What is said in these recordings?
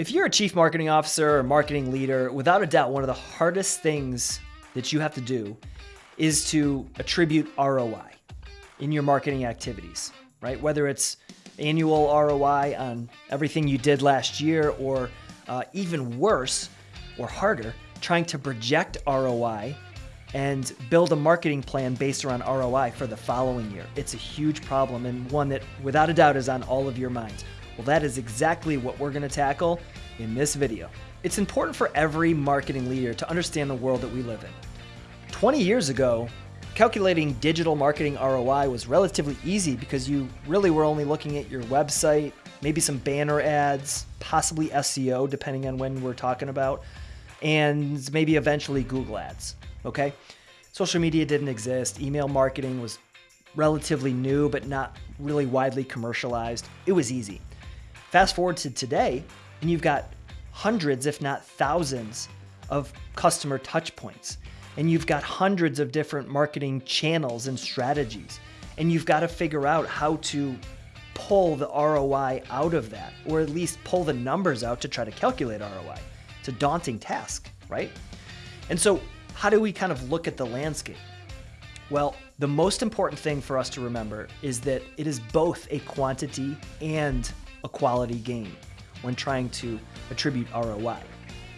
If you're a chief marketing officer or marketing leader, without a doubt, one of the hardest things that you have to do is to attribute ROI in your marketing activities, right? Whether it's annual ROI on everything you did last year, or uh, even worse or harder, trying to project ROI and build a marketing plan based around ROI for the following year. It's a huge problem and one that, without a doubt, is on all of your minds. Well, that is exactly what we're going to tackle in this video. It's important for every marketing leader to understand the world that we live in. 20 years ago, calculating digital marketing ROI was relatively easy because you really were only looking at your website, maybe some banner ads, possibly SEO, depending on when we're talking about, and maybe eventually Google Ads. Okay? Social media didn't exist, email marketing was relatively new, but not really widely commercialized. It was easy. Fast forward to today, and you've got hundreds, if not thousands, of customer touch points. And you've got hundreds of different marketing channels and strategies. And you've got to figure out how to pull the ROI out of that, or at least pull the numbers out to try to calculate ROI. It's a daunting task, right? And so, how do we kind of look at the landscape? Well, the most important thing for us to remember is that it is both a quantity and a quality game when trying to attribute ROI.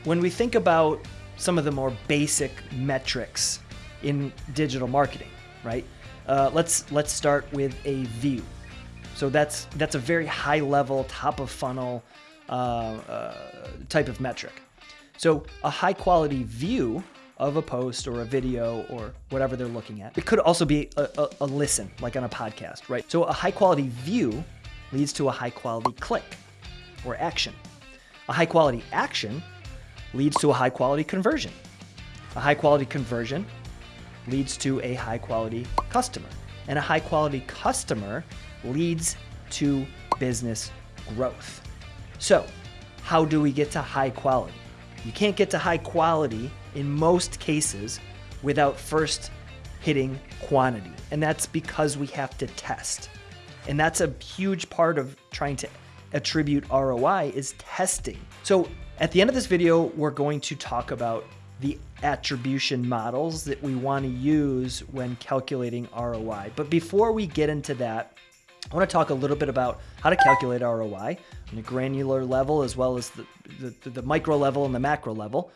When we think about some of the more basic metrics in digital marketing, right? Uh, let's let's start with a view. So that's that's a very high level, top of funnel uh, uh, type of metric. So a high quality view of a post or a video or whatever they're looking at. It could also be a, a, a listen, like on a podcast, right? So a high quality view leads to a high quality click or action. A high quality action leads to a high quality conversion. A high quality conversion leads to a high quality customer. And a high quality customer leads to business growth. So, how do we get to high quality? You can't get to high quality in most cases without first hitting quantity. And that's because we have to test. And that's a huge part of trying to attribute ROI is testing. So at the end of this video, we're going to talk about the attribution models that we want to use when calculating ROI. But before we get into that, I want to talk a little bit about how to calculate ROI on a granular level as well as the, the, the micro level and the macro level.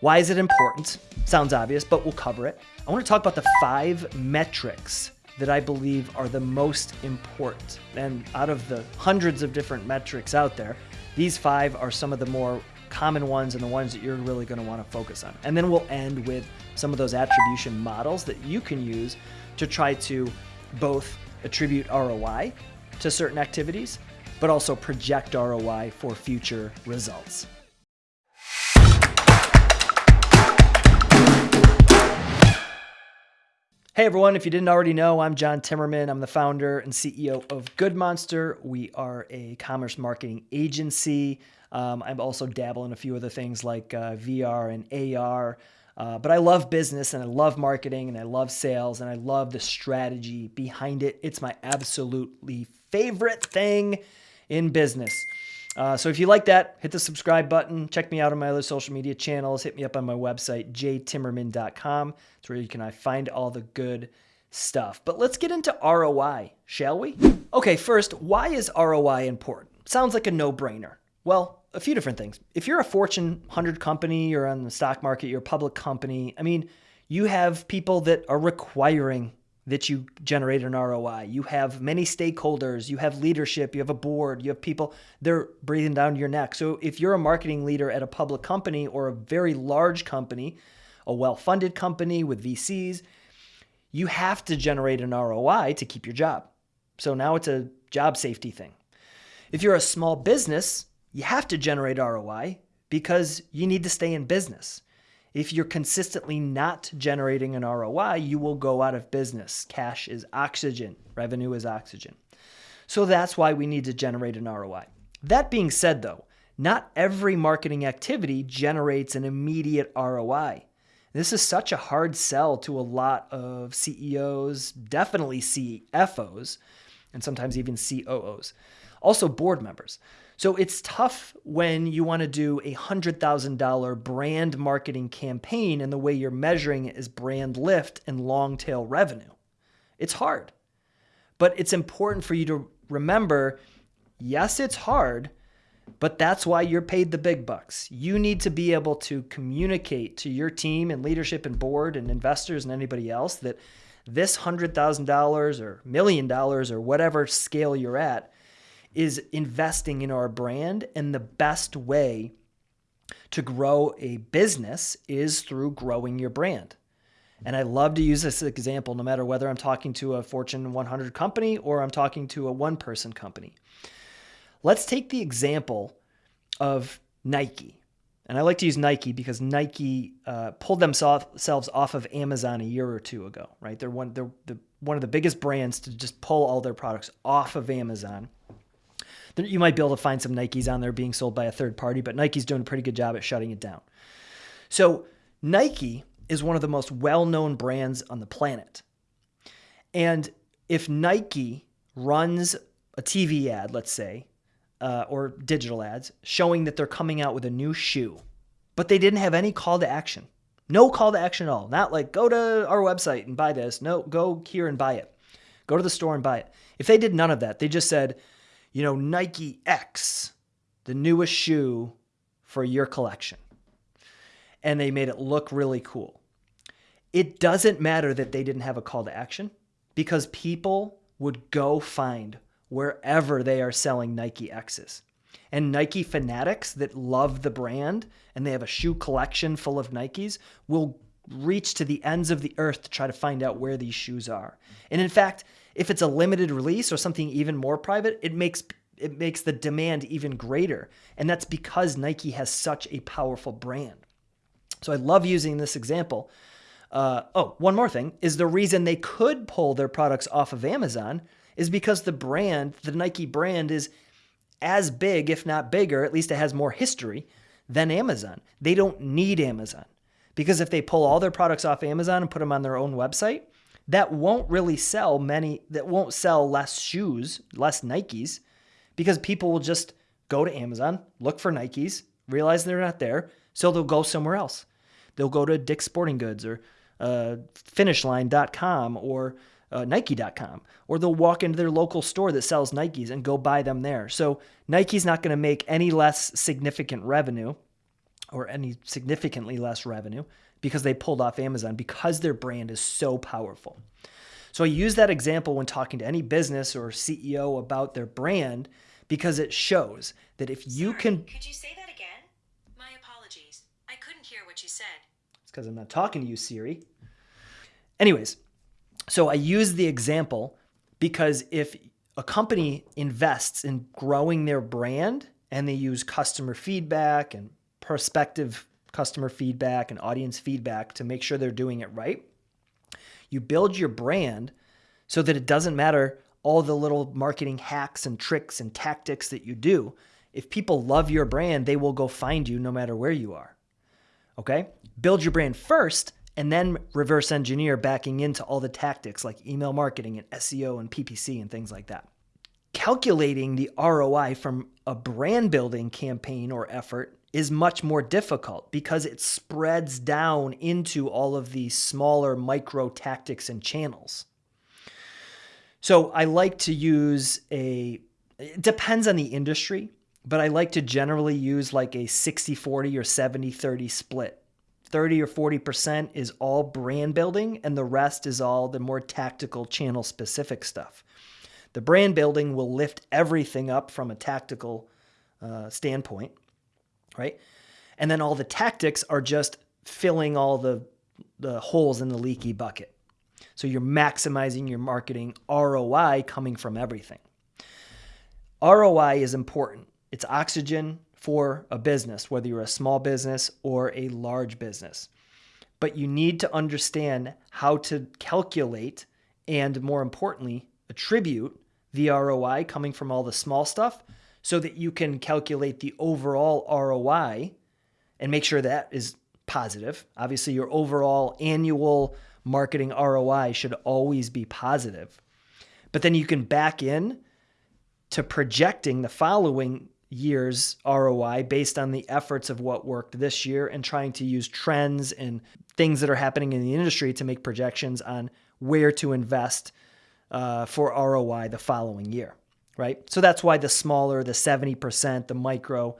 Why is it important? Sounds obvious, but we'll cover it. I want to talk about the five metrics that I believe are the most important. And out of the hundreds of different metrics out there, these five are some of the more common ones and the ones that you're really going to want to focus on. And then we'll end with some of those attribution models that you can use to try to both attribute ROI to certain activities, but also project ROI for future results. Hey everyone, if you didn't already know, I'm John Timmerman. I'm the founder and CEO of Good Monster. We are a commerce marketing agency. Um, I'm also dabble in a few other things like uh, VR and AR. Uh, but I love business and I love marketing and I love sales and I love the strategy behind it. It's my absolutely favorite thing in business. Uh, so if you like that, hit the subscribe button. Check me out on my other social media channels. Hit me up on my website, jtimmerman.com. It's where you can find all the good stuff. But let's get into ROI, shall we? Okay, first, why is ROI important? Sounds like a no-brainer. Well, a few different things. If you're a Fortune 100 company, you're on the stock market, you're a public company, I mean, you have people that are requiring that you generate an ROI. You have many stakeholders, you have leadership, you have a board, you have people, they're breathing down your neck. So if you're a marketing leader at a public company or a very large company, a well funded company with VCs, you have to generate an ROI to keep your job. So now it's a job safety thing. If you're a small business, you have to generate ROI because you need to stay in business. If you're consistently not generating an ROI, you will go out of business. Cash is oxygen, revenue is oxygen. So that's why we need to generate an ROI. That being said, though, not every marketing activity generates an immediate ROI. This is such a hard sell to a lot of CEOs, definitely CFOs, and sometimes even COOs, also board members. So it's tough when you want to do a $100,000 brand marketing campaign and the way you're measuring it is brand lift and long tail revenue. It's hard. But it's important for you to remember yes, it's hard, but that's why you're paid the big bucks. You need to be able to communicate to your team and leadership and board and investors and anybody else that this $100,000 or million dollars or whatever scale you're at is investing in our brand. And the best way to grow a business is through growing your brand. And I love to use this example no matter whether I'm talking to a Fortune 100 company or I'm talking to a one person company. Let's take the example of Nike. And I like to use Nike because Nike uh, pulled themselves off of Amazon a year or two ago, right? They're one, they're the, one of the biggest brands to just pull all their products off of Amazon. You might be able to find some Nikes on there being sold by a third party, but Nike's doing a pretty good job at shutting it down. So Nike is one of the most well-known brands on the planet. And if Nike runs a TV ad, let's say, uh, or digital ads showing that they're coming out with a new shoe, but they didn't have any call to action. No call to action at all. Not like go to our website and buy this. No, go here and buy it. Go to the store and buy it. If they did none of that, they just said, you know, Nike X, the newest shoe for your collection. And they made it look really cool. It doesn't matter that they didn't have a call to action because people would go find wherever they are selling Nike X's. And Nike fanatics that love the brand and they have a shoe collection full of Nikes will reach to the ends of the earth to try to find out where these shoes are. And in fact, if it's a limited release or something even more private, it makes it makes the demand even greater. And that's because Nike has such a powerful brand. So I love using this example. Uh, oh, one more thing is the reason they could pull their products off of Amazon is because the brand, the Nike brand, is as big, if not bigger, at least it has more history than Amazon. They don't need Amazon because if they pull all their products off Amazon and put them on their own website, that won't really sell many, that won't sell less shoes, less Nikes, because people will just go to Amazon, look for Nikes, realize they're not there, so they'll go somewhere else. They'll go to Dick's Sporting Goods or uh, finishline.com or uh, Nike.com, or they'll walk into their local store that sells Nikes and go buy them there. So Nike's not going to make any less significant revenue or any significantly less revenue because they pulled off Amazon because their brand is so powerful. So I use that example when talking to any business or CEO about their brand because it shows that if you Sorry, can. Could you say that again? My apologies. I couldn't hear what you said. It's because I'm not talking to you, Siri. Anyways, so I use the example because if a company invests in growing their brand and they use customer feedback and prospective customer feedback and audience feedback to make sure they're doing it right, you build your brand so that it doesn't matter all the little marketing hacks and tricks and tactics that you do. If people love your brand, they will go find you no matter where you are. Okay? Build your brand first and then reverse engineer backing into all the tactics like email marketing and SEO and PPC and things like that. Calculating the ROI from a brand building campaign or effort is much more difficult because it spreads down into all of these smaller micro tactics and channels. So I like to use a, it depends on the industry, but I like to generally use like a 60 40 or 70 30 split. 30 or 40% is all brand building, and the rest is all the more tactical channel specific stuff. The brand building will lift everything up from a tactical uh, standpoint, right? And then all the tactics are just filling all the, the holes in the leaky bucket. So you're maximizing your marketing ROI coming from everything. ROI is important. It's oxygen for a business, whether you're a small business or a large business. But you need to understand how to calculate and, more importantly, attribute the ROI coming from all the small stuff so that you can calculate the overall ROI and make sure that is positive. Obviously, your overall annual marketing ROI should always be positive. But then you can back in to projecting the following year's ROI based on the efforts of what worked this year and trying to use trends and things that are happening in the industry to make projections on where to invest uh, for ROI the following year, right? So that's why the smaller, the 70%, the micro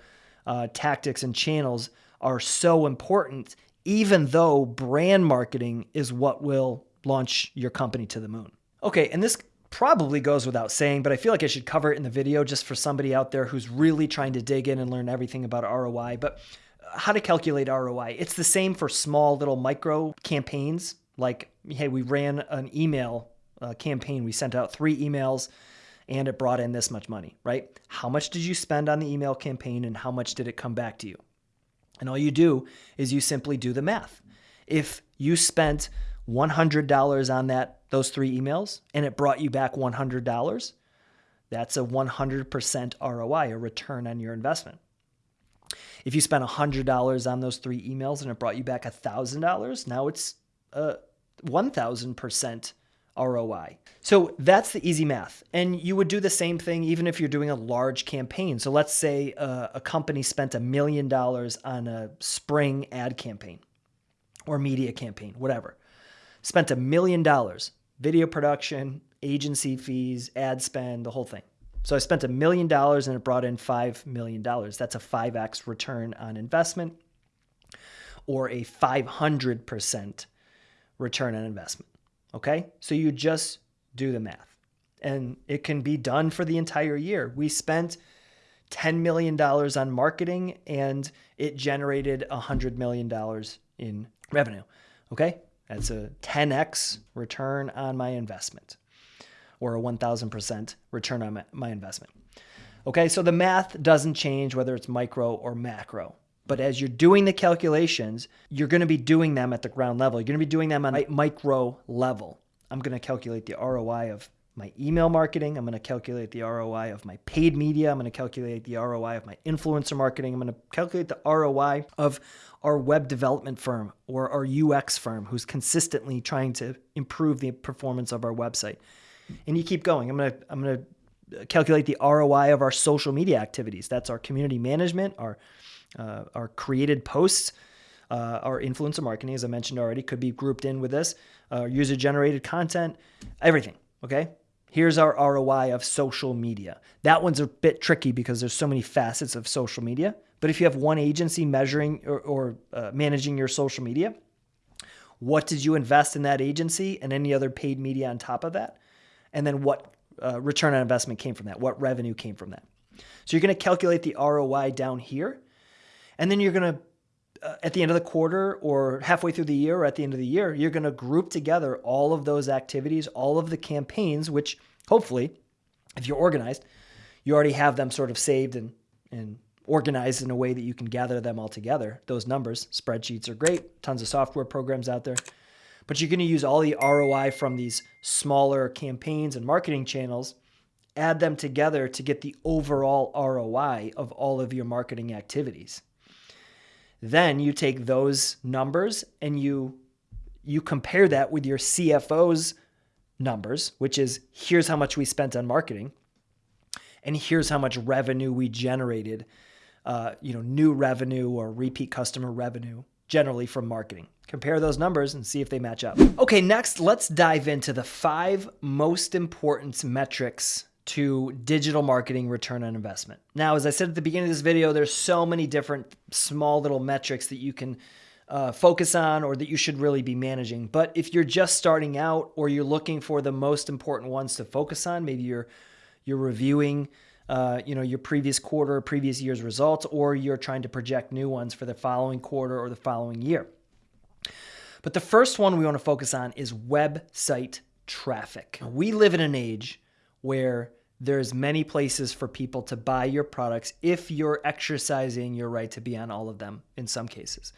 uh, tactics and channels are so important, even though brand marketing is what will launch your company to the moon. Okay, and this probably goes without saying, but I feel like I should cover it in the video just for somebody out there who's really trying to dig in and learn everything about ROI. But uh, how to calculate ROI. It's the same for small little micro campaigns. Like, hey, we ran an email uh, campaign. We sent out three emails and it brought in this much money, right? How much did you spend on the email campaign and how much did it come back to you? And all you do is you simply do the math. If you spent $100 on that those three emails and it brought you back $100, that's a 100% ROI, a return on your investment. If you spent $100 on those three emails and it brought you back $1,000, now it's uh, a 1000% ROI. So that's the easy math. And you would do the same thing even if you're doing a large campaign. So let's say a, a company spent a million dollars on a spring ad campaign or media campaign, whatever spent a million dollars video production, agency fees, ad spend, the whole thing. So I spent a million dollars and it brought in $5 million. That's a 5x return on investment or a 500% return on investment. Okay? So you just do the math. And it can be done for the entire year. We spent $10 million on marketing and it generated $100 million in revenue. Okay? That's a 10x return on my investment or a 1000% return on my investment. Okay, so the math doesn't change whether it's micro or macro. But as you're doing the calculations, you're going to be doing them at the ground level. You're going to be doing them on a micro level. I'm going to calculate the ROI of my email marketing. I'm going to calculate the ROI of my paid media. I'm going to calculate the ROI of my influencer marketing. I'm going to calculate the ROI of our web development firm or our UX firm who's consistently trying to improve the performance of our website. And you keep going. I'm going to I'm going to calculate the ROI of our social media activities. That's our community management, our uh, our created posts, uh, our influencer marketing, as I mentioned already, could be grouped in with this. Uh, user generated content, everything. Okay. Here's our ROI of social media. That one's a bit tricky because there's so many facets of social media. But if you have one agency measuring or, or uh, managing your social media, what did you invest in that agency and any other paid media on top of that? And then what uh, return on investment came from that? What revenue came from that? So you're going to calculate the ROI down here. And then you're going to, uh, at the end of the quarter or halfway through the year or at the end of the year, you're going to group together all of those activities, all of the campaigns, which hopefully, if you're organized, you already have them sort of saved and, and organized in a way that you can gather them all together. Those numbers, spreadsheets are great, tons of software programs out there. But you're going to use all the ROI from these smaller campaigns and marketing channels, add them together to get the overall ROI of all of your marketing activities. Then you take those numbers and you you compare that with your CFO's numbers, which is here's how much we spent on marketing and here's how much revenue we generated uh, you know, new revenue or repeat customer revenue generally from marketing. Compare those numbers and see if they match up. Okay, next, let's dive into the five most important metrics to digital marketing return on investment. Now, as I said at the beginning of this video, there's so many different small little metrics that you can uh, focus on or that you should really be managing. But if you're just starting out or you're looking for the most important ones to focus on, maybe you're you're reviewing uh, you know your previous quarter, previous year's results, or you're trying to project new ones for the following quarter or the following year. But the first one we want to focus on is website traffic. We live in an age where there's many places for people to buy your products if you're exercising your right to be on all of them in some cases.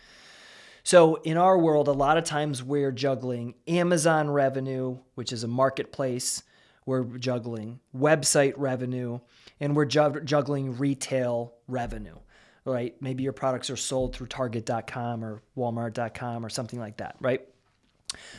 So in our world, a lot of times we're juggling Amazon revenue, which is a marketplace, we're juggling website revenue, and we're juggling retail revenue, right? Maybe your products are sold through Target.com or Walmart.com or something like that, right?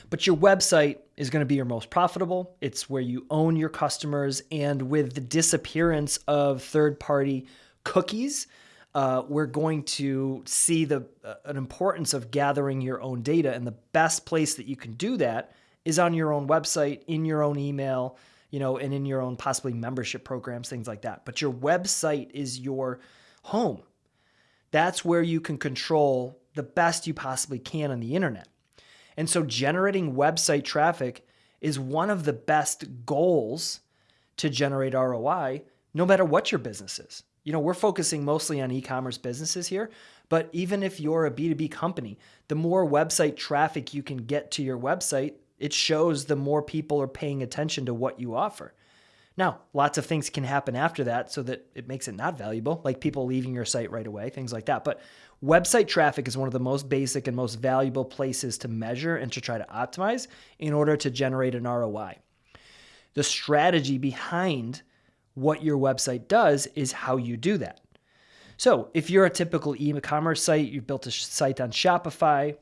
But your website is going to be your most profitable. It's where you own your customers. And with the disappearance of third party cookies. Uh, we're going to see the uh, an importance of gathering your own data, and the best place that you can do that is on your own website, in your own email, you know, and in your own possibly membership programs, things like that. But your website is your home. That's where you can control the best you possibly can on the internet. And so generating website traffic is one of the best goals to generate ROI, no matter what your business is. You know, we're focusing mostly on e commerce businesses here, but even if you're a B2B company, the more website traffic you can get to your website, it shows the more people are paying attention to what you offer. Now, lots of things can happen after that so that it makes it not valuable, like people leaving your site right away, things like that. But website traffic is one of the most basic and most valuable places to measure and to try to optimize in order to generate an ROI. The strategy behind what your website does is how you do that. So, if you're a typical e commerce site, you've built a site on Shopify,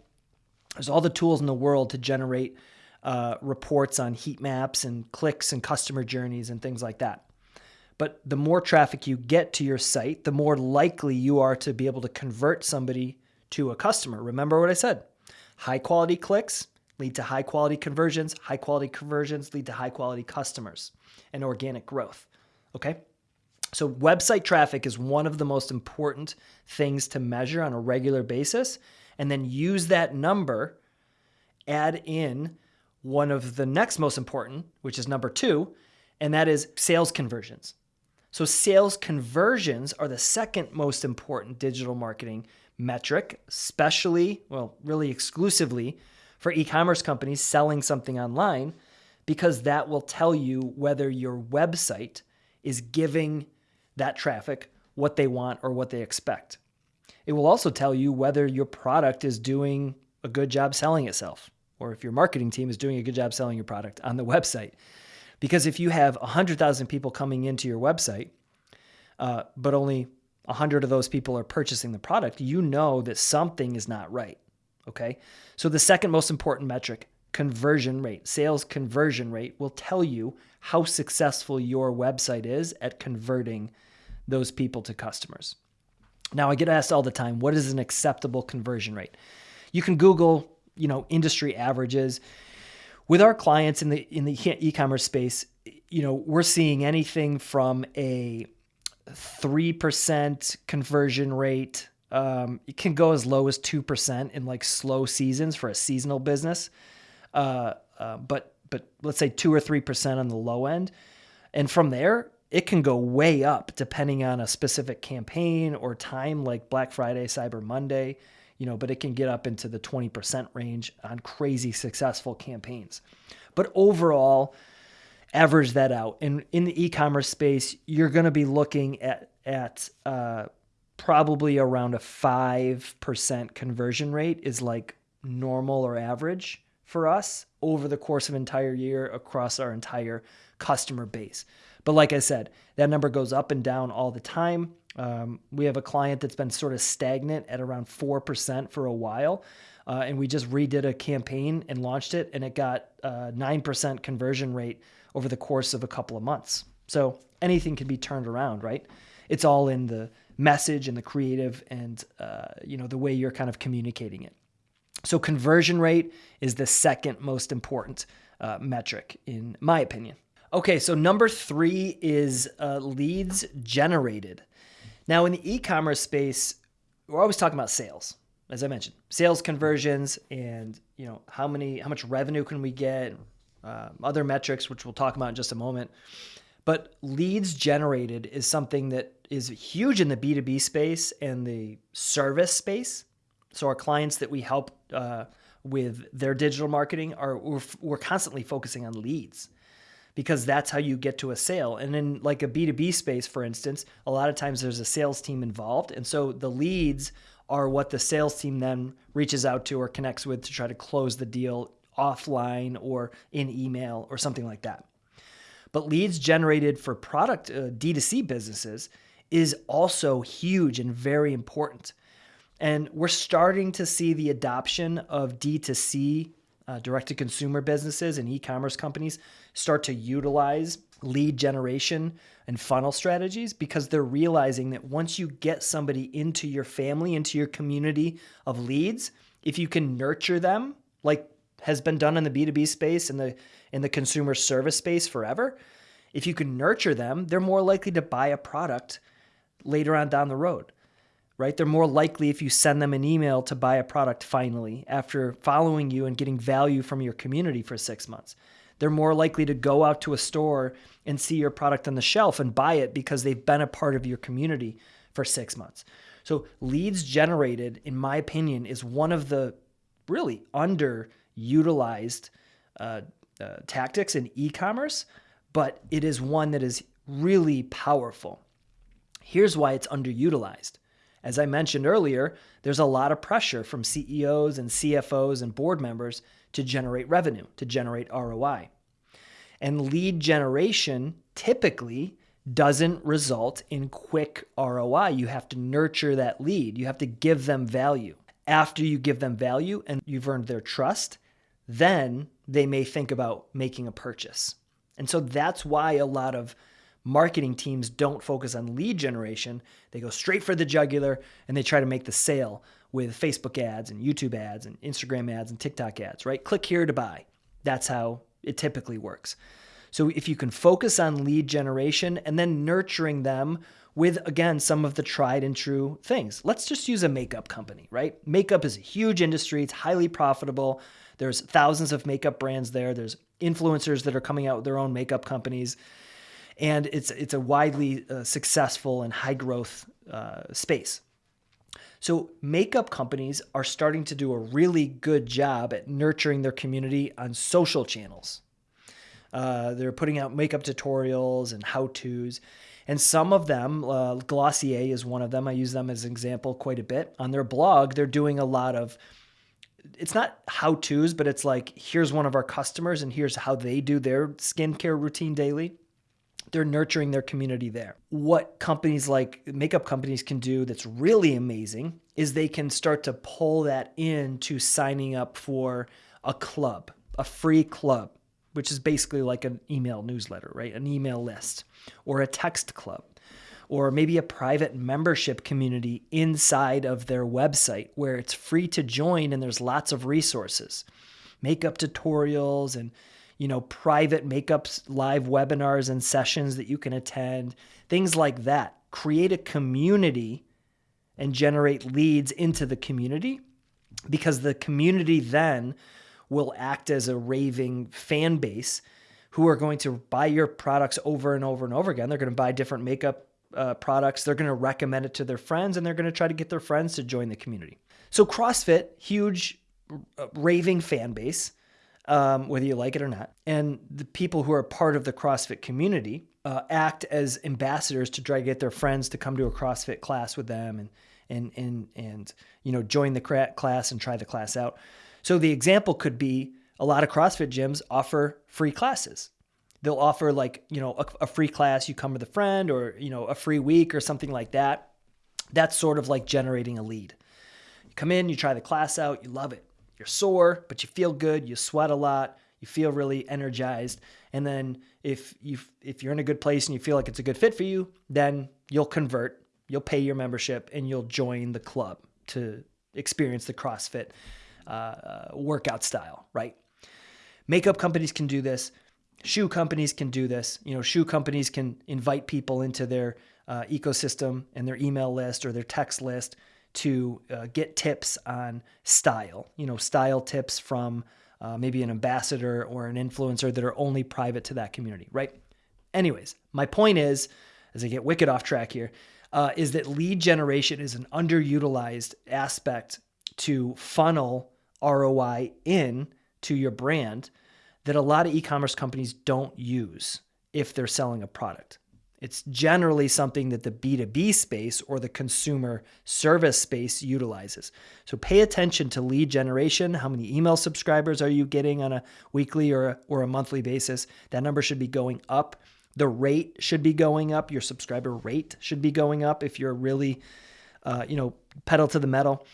there's all the tools in the world to generate uh, reports on heat maps and clicks and customer journeys and things like that. But the more traffic you get to your site, the more likely you are to be able to convert somebody to a customer. Remember what I said high quality clicks lead to high quality conversions, high quality conversions lead to high quality customers and organic growth. Okay? So, website traffic is one of the most important things to measure on a regular basis, and then use that number, add in one of the next most important, which is number two, and that is sales conversions. So, sales conversions are the second most important digital marketing metric, especially, well, really exclusively for e commerce companies selling something online, because that will tell you whether your website is giving that traffic what they want or what they expect. It will also tell you whether your product is doing a good job selling itself or if your marketing team is doing a good job selling your product on the website. Because if you have 100,000 people coming into your website, uh, but only 100 of those people are purchasing the product, you know that something is not right. Okay. So the second most important metric, conversion rate, sales conversion rate, will tell you how successful your website is at converting those people to customers. Now, I get asked all the time, what is an acceptable conversion rate? You can Google you know industry averages with our clients in the in the e-commerce space you know we're seeing anything from a 3% conversion rate um, it can go as low as 2% in like slow seasons for a seasonal business. Uh, uh, but but let's say 2 or 3% on the low end. And from there it can go way up depending on a specific campaign or time like black friday cyber monday you know, but it can get up into the 20% range on crazy successful campaigns. But overall, average that out. And in the e-commerce space, you're going to be looking at at uh, probably around a five percent conversion rate is like normal or average for us over the course of entire year across our entire customer base. But like I said, that number goes up and down all the time. Um, we have a client that's been sort of stagnant at around 4% for a while. Uh, and we just redid a campaign and launched it, and it got uh, 9% conversion rate over the course of a couple of months. So anything can be turned around, right? It's all in the message and the creative and uh, you know the way you're kind of communicating it. So conversion rate is the second most important uh, metric in my opinion. Okay, so number three is uh, leads generated. Now, in the e-commerce space, we're always talking about sales, as I mentioned, sales conversions, and you know how many, how much revenue can we get, uh, other metrics, which we'll talk about in just a moment. But leads generated is something that is huge in the B2B space and the service space. So our clients that we help uh, with their digital marketing are we're, we're constantly focusing on leads because that's how you get to a sale. And in like a B2B space, for instance, a lot of times there's a sales team involved. And so the leads are what the sales team then reaches out to or connects with to try to close the deal offline or in email or something like that. But leads generated for product uh, D2C businesses is also huge and very important. And we're starting to see the adoption of D2C uh, direct to consumer businesses and e commerce companies start to utilize lead generation and funnel strategies because they're realizing that once you get somebody into your family, into your community of leads, if you can nurture them like has been done in the B2B space and the in the consumer service space forever, if you can nurture them, they're more likely to buy a product later on down the road. Right? They're more likely if you send them an email to buy a product finally after following you and getting value from your community for 6 months. They're more likely to go out to a store and see your product on the shelf and buy it because they've been a part of your community for 6 months. So, leads generated in my opinion is one of the really underutilized uh, uh, tactics in e-commerce, but it is one that is really powerful. Here's why it's underutilized. As I mentioned earlier, there's a lot of pressure from CEOs and CFOs and board members to generate revenue, to generate ROI. And lead generation typically doesn't result in quick ROI. You have to nurture that lead, you have to give them value. After you give them value and you've earned their trust, then they may think about making a purchase. And so that's why a lot of marketing teams don't focus on lead generation. They go straight for the jugular and they try to make the sale with Facebook ads and YouTube ads and Instagram ads and TikTok ads, right? Click here to buy. That's how it typically works. So if you can focus on lead generation and then nurturing them with again some of the tried and true things. Let's just use a makeup company, right? Makeup is a huge industry, it's highly profitable. There's thousands of makeup brands there. There's influencers that are coming out with their own makeup companies. And it's it's a widely uh, successful and high growth uh, space. So, makeup companies are starting to do a really good job at nurturing their community on social channels. Uh, they're putting out makeup tutorials and how to's. And some of them, uh, Glossier is one of them. I use them as an example quite a bit. On their blog, they're doing a lot of, it's not how to's, but it's like, here's one of our customers and here's how they do their skincare routine daily they're nurturing their community there. What companies like makeup companies can do that's really amazing is they can start to pull that into signing up for a club, a free club, which is basically like an email newsletter, right? An email list or a text club or maybe a private membership community inside of their website where it's free to join and there's lots of resources, makeup tutorials and you know, private makeups, live webinars and sessions that you can attend, things like that. Create a community and generate leads into the community because the community then will act as a raving fan base who are going to buy your products over and over and over again. They're going to buy different makeup uh, products. They're going to recommend it to their friends and they're going to try to get their friends to join the community. So, CrossFit, huge raving fan base um, whether you like it or not. And the people who are part of the CrossFit community uh, act as ambassadors to try to get their friends to come to a CrossFit class with them and and and and you know join the class and try the class out. So the example could be a lot of CrossFit gyms offer free classes. They'll offer like you know a, a free class you come with a friend or you know a free week or something like that. That's sort of like generating a lead. You come in, you try the class out, you love it you're sore, but you feel good, you sweat a lot, you feel really energized. And then if you if you're in a good place and you feel like it's a good fit for you, then you'll convert, you'll pay your membership and you'll join the club to experience the CrossFit uh, uh, workout style, right? Makeup companies can do this. Shoe companies can do this. You know, shoe companies can invite people into their uh, ecosystem and their email list or their text list to uh, get tips on style, you know, style tips from uh, maybe an ambassador or an influencer that are only private to that community, right? Anyways, my point is, as I get wicked off track here, uh, is that lead generation is an underutilized aspect to funnel ROI in to your brand that a lot of e-commerce companies don't use if they're selling a product. It's generally something that the B2B space or the consumer service space utilizes. So pay attention to lead generation. How many email subscribers are you getting on a weekly or a, or a monthly basis? That number should be going up. The rate should be going up. Your subscriber rate should be going up if you're really, uh, you know, pedal to the metal.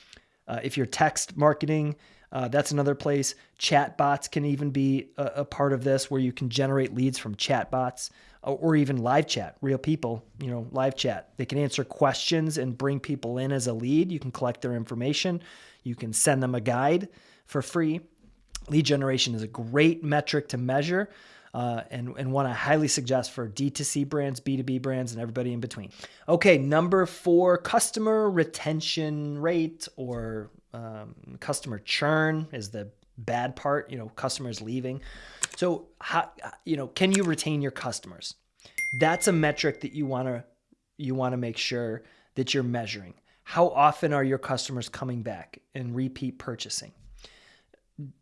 Uh, if you're text marketing, uh, that's another place. Chat bots can even be a, a, part of this where you can generate leads from chat bots or even live chat, real people, you know, live chat. They can answer questions and bring people in as a lead. You can collect their information. You can send them a guide for free. Lead generation is a great metric to measure uh, and, and one I highly suggest for D2C brands, B2B brands, and everybody in between. Okay, number four customer retention rate or um, customer churn is the bad part, you know, customers leaving. So, how, you know, can you retain your customers? That's a metric that you want to you want to make sure that you're measuring. How often are your customers coming back and repeat purchasing?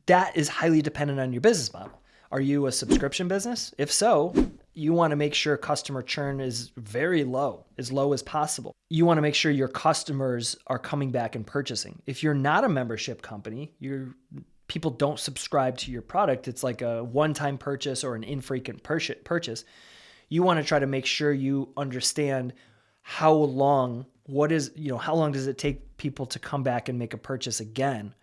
That is highly dependent on your business model. Are you a subscription business? If so, you want to make sure customer churn is very low, as low as possible. You want to make sure your customers are coming back and purchasing. If you're not a membership company, your people don't subscribe to your product. It's like a one-time purchase or an infrequent purchase. You want to try to make sure you understand how long what is, you know, how long does it take people to come back and make a purchase again?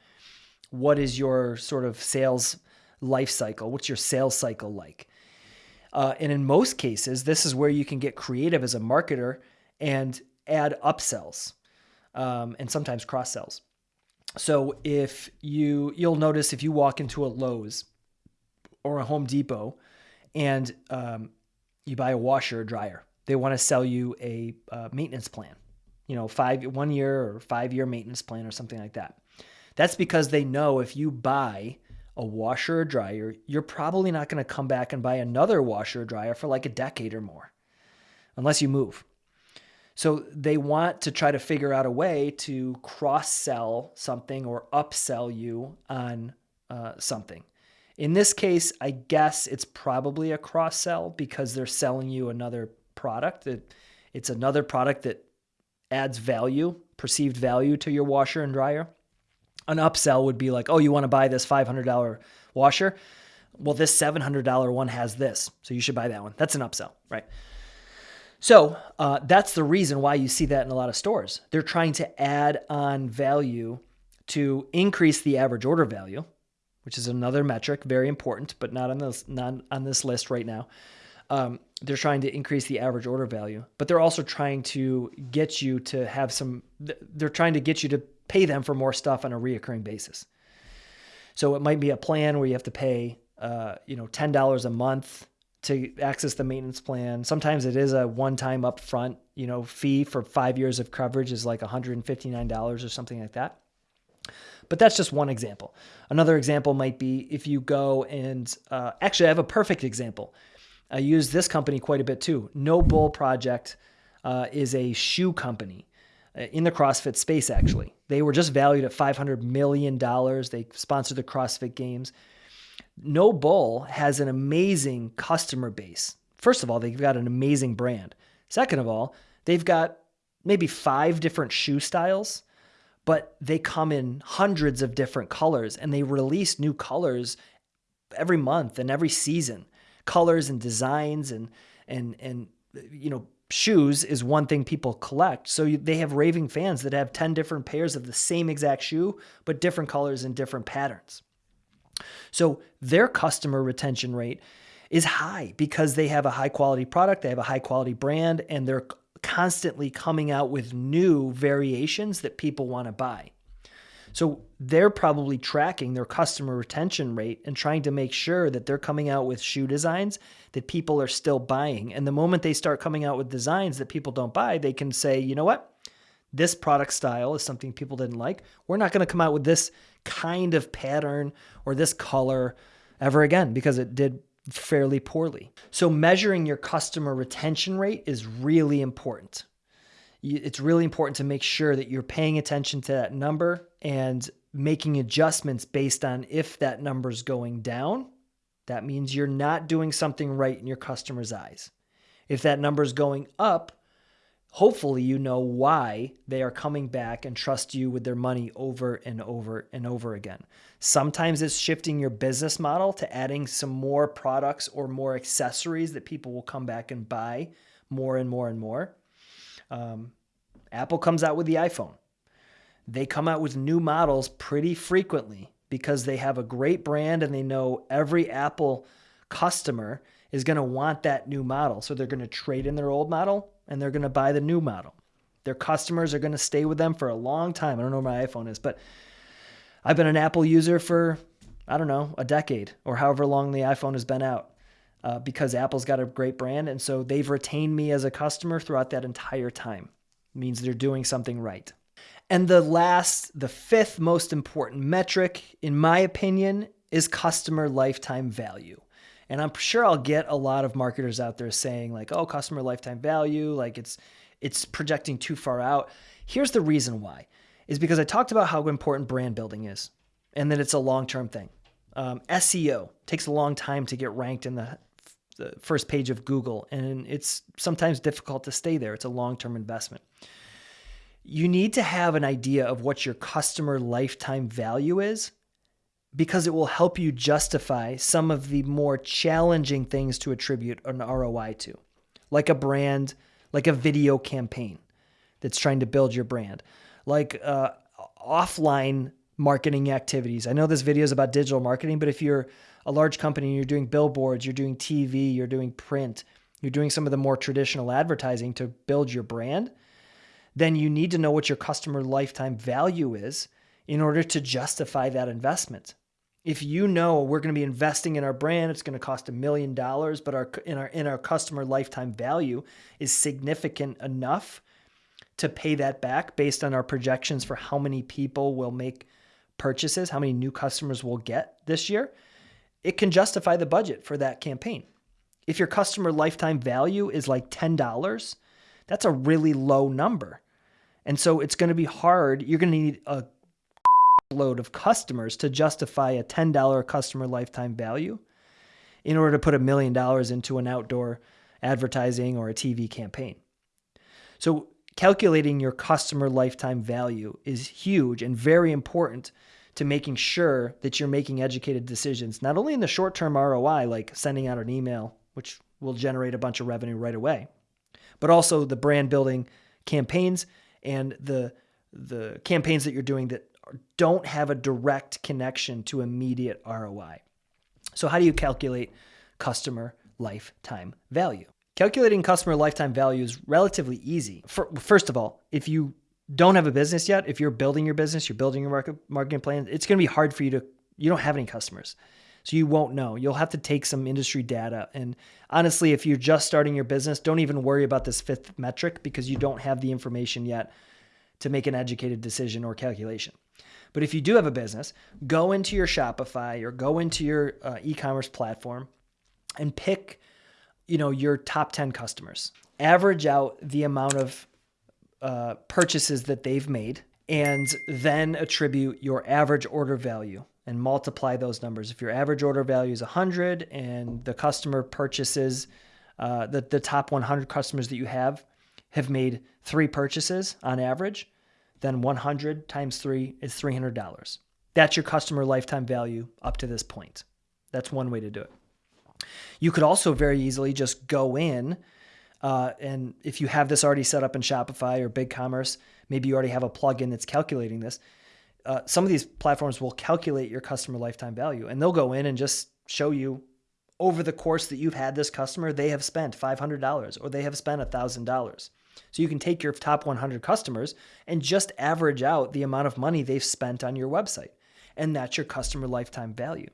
What is your sort of sales life cycle? What's your sales cycle like? Uh, and in most cases, this is where you can get creative as a marketer and add upsells um, and sometimes cross sells. So if you you'll notice if you walk into a Lowe's or a Home Depot and um, you buy a washer or dryer, they want to sell you a uh, maintenance plan. You know, five one year or five year maintenance plan or something like that. That's because they know if you buy a washer or dryer, you're probably not going to come back and buy another washer or dryer for like a decade or more, unless you move. So they want to try to figure out a way to cross sell something or upsell you on uh, something. In this case, I guess it's probably a cross sell because they're selling you another product. That it's another product that adds value, perceived value to your washer and dryer an upsell would be like, oh, you want to buy this $500 washer? Well, this $700 one has this. So you should buy that one. That's an upsell, right? So uh, that's the reason why you see that in a lot of stores. They're trying to add on value to increase the average order value, which is another metric, very important, but not on this not on this list right now. Um, they're trying to increase the average order value, but they're also trying to get you to have some. They're trying to get you to pay them for more stuff on a reoccurring basis. So it might be a plan where you have to pay, uh, you know, ten dollars a month to access the maintenance plan. Sometimes it is a one-time upfront, you know, fee for five years of coverage is like $159 or something like that. But that's just one example. Another example might be if you go and uh, actually, I have a perfect example. I use this company quite a bit too. NOBULL Project uh, is a shoe company uh, in the CrossFit space, actually. They were just valued at $500 million. They sponsored the CrossFit Games. NOBULL has an amazing customer base. First of all, they've got an amazing brand. Second of all, they've got maybe five different shoe styles, but they come in hundreds of different colors and they release new colors every month and every season. Colors and designs and and and you know shoes is one thing people collect. So they have raving fans that have 10 different pairs of the same exact shoe, but different colors and different patterns. So their customer retention rate is high because they have a high quality product, they have a high quality brand, and they're constantly coming out with new variations that people want to buy. So they're probably tracking their customer retention rate and trying to make sure that they're coming out with shoe designs that people are still buying. And the moment they start coming out with designs that people don't buy, they can say, you know what? This product style is something people didn't like. We're not going to come out with this kind of pattern or this color ever again because it did fairly poorly. So measuring your customer retention rate is really important it's really important to make sure that you're paying attention to that number and making adjustments based on if that number is going down. That means you're not doing something right in your customer's eyes. If that number is going up, hopefully you know why they are coming back and trust you with their money over and over and over again. Sometimes it's shifting your business model to adding some more products or more accessories that people will come back and buy more and more and more. Um, Apple comes out with the iPhone. They come out with new models pretty frequently because they have a great brand and they know every Apple customer is going to want that new model. So they're going to trade in their old model and they're going to buy the new model. Their customers are going to stay with them for a long time. I don't know where my iPhone is, but I've been an Apple user for, I don't know, a decade or however long the iPhone has been out uh, because Apple's got a great brand. And so they've retained me as a customer throughout that entire time. It means they're doing something right. And the last, the fifth most important metric, in my opinion, is customer lifetime value. And I'm sure I'll get a lot of marketers out there saying like, "Oh, customer lifetime value, like it's it's projecting too far out." Here's the reason why. Is because I talked about how important brand building is and that it's a long-term thing. Um, SEO takes a long time to get ranked in the, the first page of Google, and it's sometimes difficult to stay there. It's a long term investment. You need to have an idea of what your customer lifetime value is because it will help you justify some of the more challenging things to attribute an ROI to, like a brand, like a video campaign that's trying to build your brand, like uh, offline marketing activities. I know this video is about digital marketing, but if you're a large company, and you're doing billboards, you're doing TV, you're doing print, you're doing some of the more traditional advertising to build your brand, then you need to know what your customer lifetime value is in order to justify that investment if you know we're going to be investing in our brand, it's going to cost a million dollars, but our in our in our customer lifetime value is significant enough to pay that back based on our projections for how many people will make purchases, how many new customers we'll get this year, it can justify the budget for that campaign. If your customer lifetime value is like $10, that's a really low number. And so it's going to be hard. You're going to need a load of customers to justify a $10 customer lifetime value in order to put a million dollars into an outdoor advertising or a TV campaign. So, calculating your customer lifetime value is huge and very important to making sure that you're making educated decisions, not only in the short term ROI, like sending out an email, which will generate a bunch of revenue right away, but also the brand building campaigns and the the campaigns that you're doing that don't have a direct connection to immediate ROI. So, how do you calculate customer lifetime value? Calculating customer lifetime value is relatively easy. First of all, if you don't have a business yet, if you're building your business, you're building your market, marketing plan, it's going to be hard for you to, you don't have any customers. So you won't know. You'll have to take some industry data. And honestly, if you're just starting your business, don't even worry about this fifth metric because you don't have the information yet to make an educated decision or calculation. But if you do have a business, go into your Shopify or go into your uh, e-commerce platform and pick, you know, your top 10 customers. Average out the amount of uh, purchases that they've made and then attribute your average order value and multiply those numbers. If your average order value is 100 and the customer purchases, uh, the, the top 100 customers that you have have made three purchases on average, then 100 times 3 is $300. That's your customer lifetime value up to this point. That's one way to do it. You could also very easily just go in uh, and if you have this already set up in Shopify or BigCommerce, maybe you already have a plugin that's calculating this. Uh, some of these platforms will calculate your customer lifetime value and they'll go in and just show you over the course that you've had this customer, they have spent $500 or they have spent $1,000. So you can take your top 100 customers and just average out the amount of money they've spent on your website. And that's your customer lifetime value.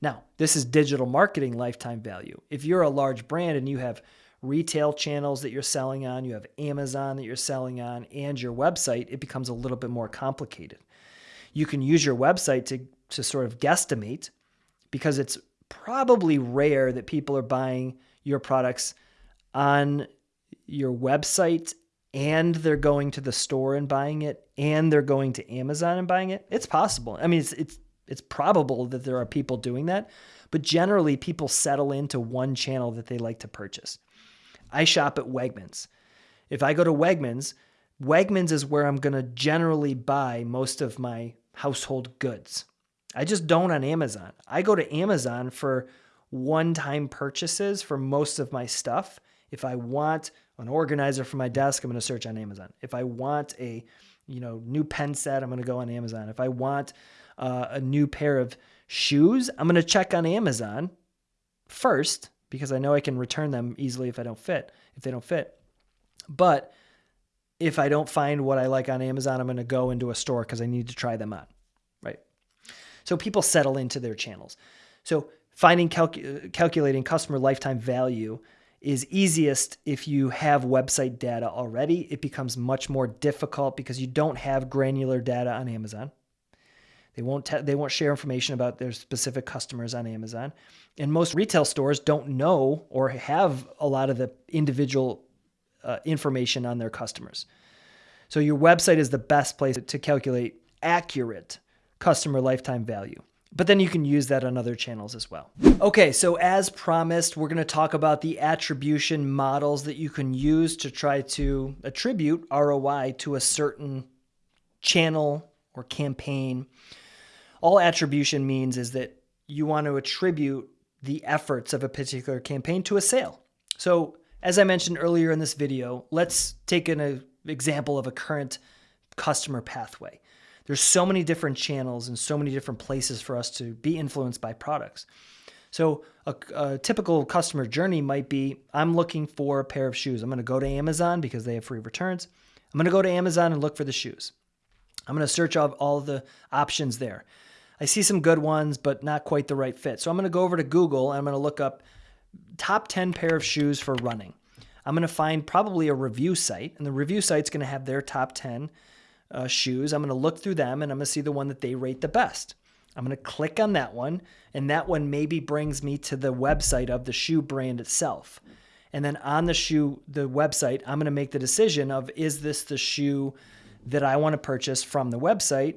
Now, this is digital marketing lifetime value. If you're a large brand and you have retail channels that you're selling on, you have Amazon that you're selling on, and your website, it becomes a little bit more complicated. You can use your website to, to sort of guesstimate because it's probably rare that people are buying your products on your website and they're going to the store and buying it and they're going to Amazon and buying it, it's possible. I mean, it's it's it's probable that there are people doing that, but generally people settle into one channel that they like to purchase. I shop at Wegmans. If I go to Wegmans, Wegmans is where I'm going to generally buy most of my household goods. I just don't on Amazon. I go to Amazon for one-time purchases for most of my stuff. If I want an organizer for my desk, I'm going to search on Amazon. If I want a, you know, new pen set, I'm going to go on Amazon. If I want uh, a new pair of shoes, I'm going to check on Amazon first because I know I can return them easily if I don't fit, if they don't fit. But if I don't find what I like on Amazon, I'm going to go into a store because I need to try them on, right? So people settle into their channels. So finding calcu- calculating customer lifetime value is easiest if you have website data already. It becomes much more difficult because you don't have granular data on Amazon. They won't te- they won't share information about their specific customers on Amazon. And most retail stores don't know or have a lot of the individual uh, information on their customers. So your website is the best place to calculate accurate customer lifetime value. But then you can use that on other channels as well. Okay, so as promised, we're going to talk about the attribution models that you can use to try to attribute ROI to a certain channel or campaign. All attribution means is that you want to attribute the efforts of a particular campaign to a sale. So, as I mentioned earlier in this video, let's take an uh, example of a current customer pathway. There's so many different channels and so many different places for us to be influenced by products. So a, a, typical customer journey might be I'm looking for a pair of shoes. I'm going to go to Amazon because they have free returns. I'm going to go to Amazon and look for the shoes. I'm going to search all, all the options there. I see some good ones, but not quite the right fit. So I'm going to go over to Google and I'm going to look up top 10 pair of shoes for running. I'm going to find probably a review site, and the review site's going to have their top 10 uh, shoes. I'm going to look through them and I'm going to see the one that they rate the best. I'm going to click on that one, and that one maybe brings me to the website of the shoe brand itself. And then on the shoe, the website, I'm going to make the decision of is this the shoe that I want to purchase from the website?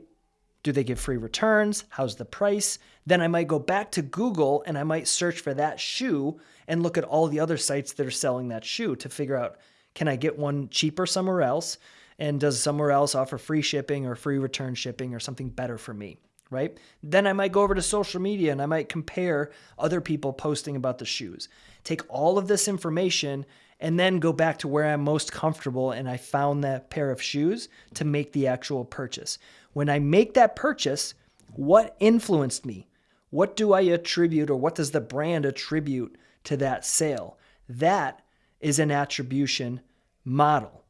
Do they give free returns? How's the price? Then I might go back to Google and I might search for that shoe and look at all the other sites that are selling that shoe to figure out can I get one cheaper somewhere else? And does somewhere else offer free shipping or free return shipping or something better for me? Right? Then I might go over to social media and I might compare other people posting about the shoes. Take all of this information and then go back to where I'm most comfortable and I found that pair of shoes to make the actual purchase. When I make that purchase, what influenced me? What do I attribute or what does the brand attribute to that sale? That is an attribution model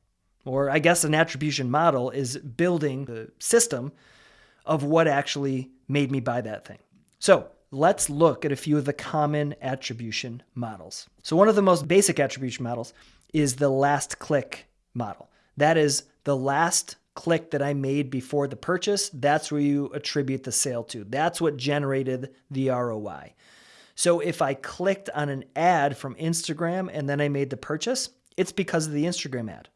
or I guess an attribution model is building the system of what actually made me buy that thing. So let's look at a few of the common attribution models. So one of the most basic attribution models is the last click model. That is the last click that I made before the purchase. That's where you attribute the sale to. That's what generated the ROI. So if I clicked on an ad from Instagram and then I made the purchase, it's because of the Instagram ad.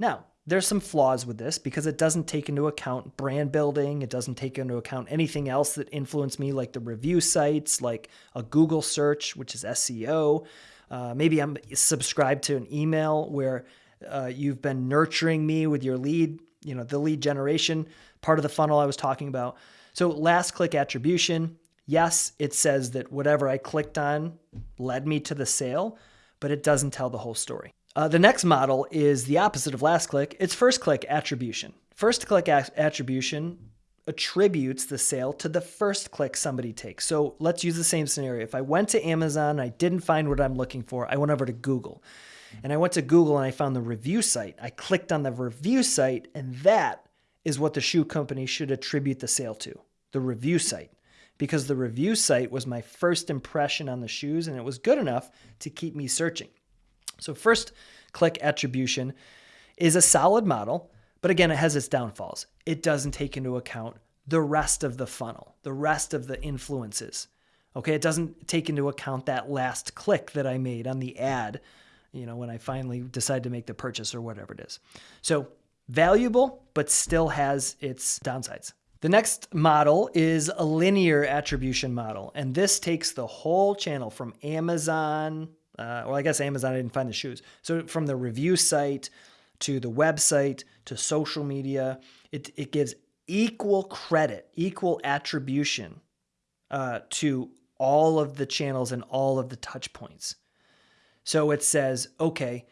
Now, there's some flaws with this because it doesn't take into account brand building. It doesn't take into account anything else that influenced me, like the review sites, like a Google search, which is SEO. Uh, maybe I'm subscribed to an email where uh, you've been nurturing me with your lead, you know, the lead generation part of the funnel I was talking about. So, last click attribution. Yes, it says that whatever I clicked on led me to the sale, but it doesn't tell the whole story. Uh, the next model is the opposite of last click. It's first click attribution. First click attribution attributes the sale to the first click somebody takes. So let's use the same scenario. If I went to Amazon, I didn't find what I'm looking for, I went over to Google. And I went to Google and I found the review site. I clicked on the review site, and that is what the shoe company should attribute the sale to the review site. Because the review site was my first impression on the shoes, and it was good enough to keep me searching. So, first click attribution is a solid model, but again, it has its downfalls. It doesn't take into account the rest of the funnel, the rest of the influences. Okay, it doesn't take into account that last click that I made on the ad, you know, when I finally decide to make the purchase or whatever it is. So, valuable, but still has its downsides. The next model is a linear attribution model, and this takes the whole channel from Amazon uh, well, I guess Amazon I didn't find the shoes. So from the review site to the website to social media, it, it gives equal credit, equal attribution uh, to all of the channels and all of the touch points. So it says, okay,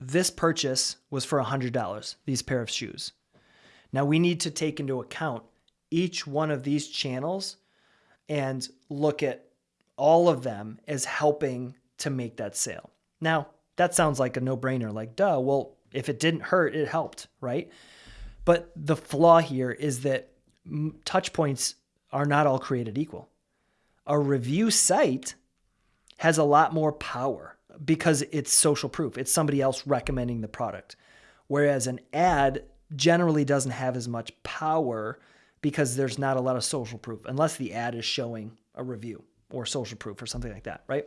this purchase was for $100, these pair of shoes. Now we need to take into account each one of these channels and look at all of them as helping to make that sale. Now, that sounds like a no brainer, like, duh, well, if it didn't hurt, it helped, right? But the flaw here is that touch points are not all created equal. A review site has a lot more power because it's social proof. It's somebody else recommending the product. Whereas an ad generally doesn't have as much power because there's not a lot of social proof unless the ad is showing a review or social proof or something like that, right?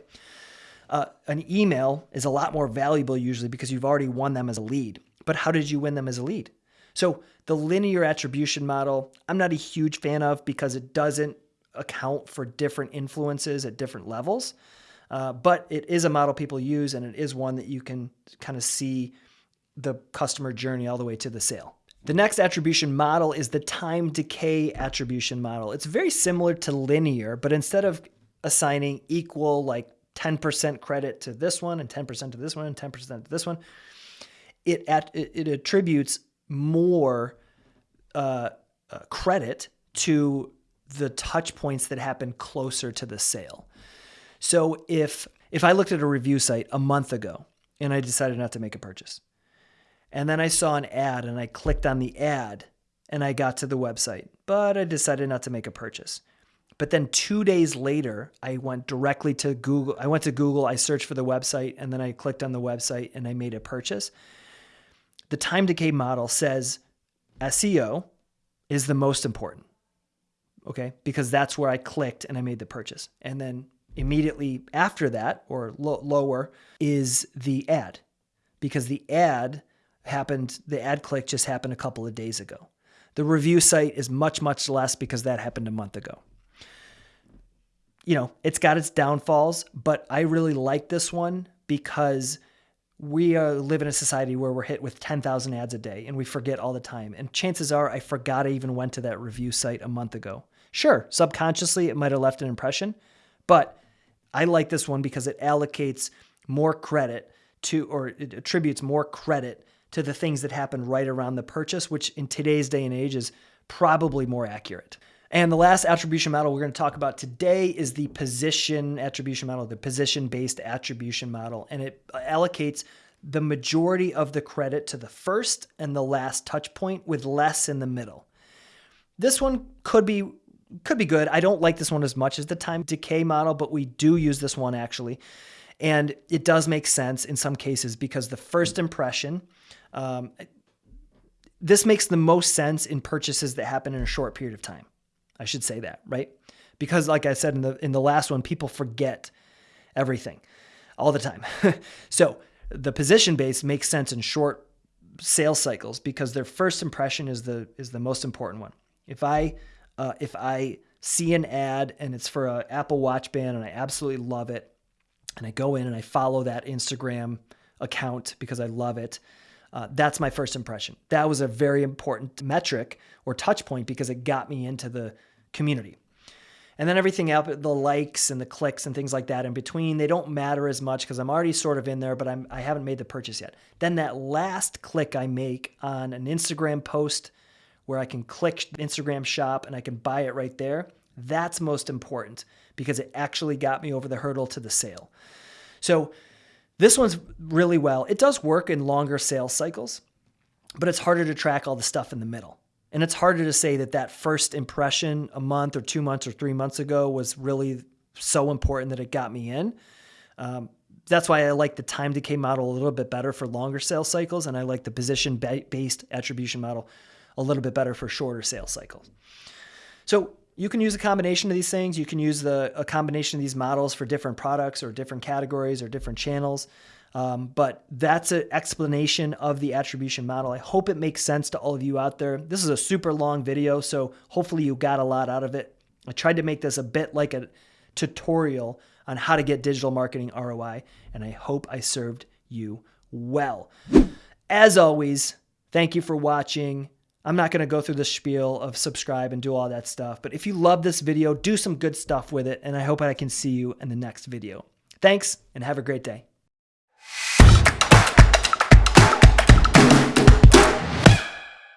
Uh, an email is a lot more valuable usually because you've already won them as a lead. But how did you win them as a lead? So the linear attribution model, I'm not a huge fan of because it doesn't account for different influences at different levels. Uh, but it is a model people use, and it is one that you can kind of see the customer journey all the way to the sale. The next attribution model is the time decay attribution model. It's very similar to linear, but instead of assigning equal like 10% credit to this one and 10% to this one and 10% to this one, it, at, it, it attributes more uh, uh, credit to the touch points that happen closer to the sale. So if if I looked at a review site a month ago and I decided not to make a purchase, and then I saw an ad and I clicked on the ad and I got to the website, but I decided not to make a purchase. But then two days later, I went directly to Google. I went to Google, I searched for the website, and then I clicked on the website and I made a purchase. The time decay model says SEO is the most important. Okay. Because that's where I clicked and I made the purchase. And then immediately after that, or lo- lower, is the ad. Because the ad happened, the ad click just happened a couple of days ago. The review site is much, much less because that happened a month ago. You know, it's got its downfalls, but I really like this one because we uh, live in a society where we're hit with 10,000 ads a day and we forget all the time. And chances are I forgot I even went to that review site a month ago. Sure, subconsciously it might have left an impression, but I like this one because it allocates more credit to, or it attributes more credit to the things that happen right around the purchase, which in today's day and age is probably more accurate. And the last attribution model we're going to talk about today is the position attribution model, the position based attribution model. And it allocates the majority of the credit to the first and the last touch point with less in the middle. This one could be could be good. I don't like this one as much as the time decay model, but we do use this one actually. And it does make sense in some cases because the first impression um, this makes the most sense in purchases that happen in a short period of time. I should say that, right? Because like I said in the in the last one, people forget everything all the time. so the position base makes sense in short sales cycles because their first impression is the is the most important one. If I uh, if I see an ad and it's for an Apple Watch band and I absolutely love it, and I go in and I follow that Instagram account because I love it, uh, that's my first impression. That was a very important metric or touch point because it got me into the community. And then everything else, the likes and the clicks and things like that in between, they don't matter as much because I'm already sort of in there, but I'm, I haven't made the purchase yet. Then that last click I make on an Instagram post where I can click Instagram shop and I can buy it right there, that's most important because it actually got me over the hurdle to the sale. So this one's really well. It does work in longer sales cycles, but it's harder to track all the stuff in the middle. And it's harder to say that that first impression a month or two months or three months ago was really so important that it got me in. Um, that's why I like the time decay model a little bit better for longer sales cycles, and I like the position based attribution model a little bit better for shorter sales cycles. So you can use a combination of these things. You can use the a combination of these models for different products or different categories or different channels. Um, but that's an explanation of the attribution model. I hope it makes sense to all of you out there. This is a super long video, so hopefully you got a lot out of it. I tried to make this a bit like a tutorial on how to get digital marketing ROI, and I hope I served you well. As always, thank you for watching. I'm not going to go through the spiel of subscribe and do all that stuff, but if you love this video, do some good stuff with it, and I hope I can see you in the next video. Thanks, and have a great day.